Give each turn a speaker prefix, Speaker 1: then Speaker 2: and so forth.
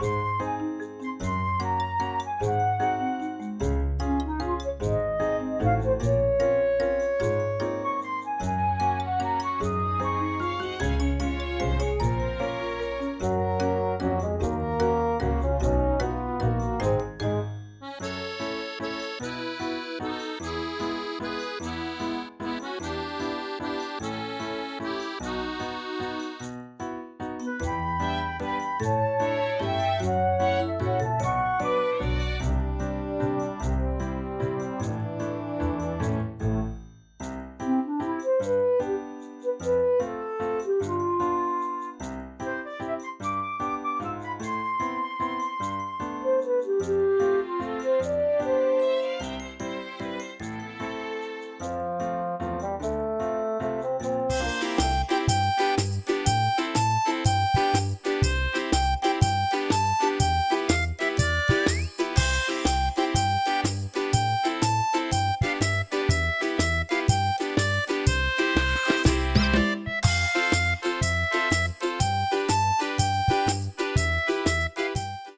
Speaker 1: Música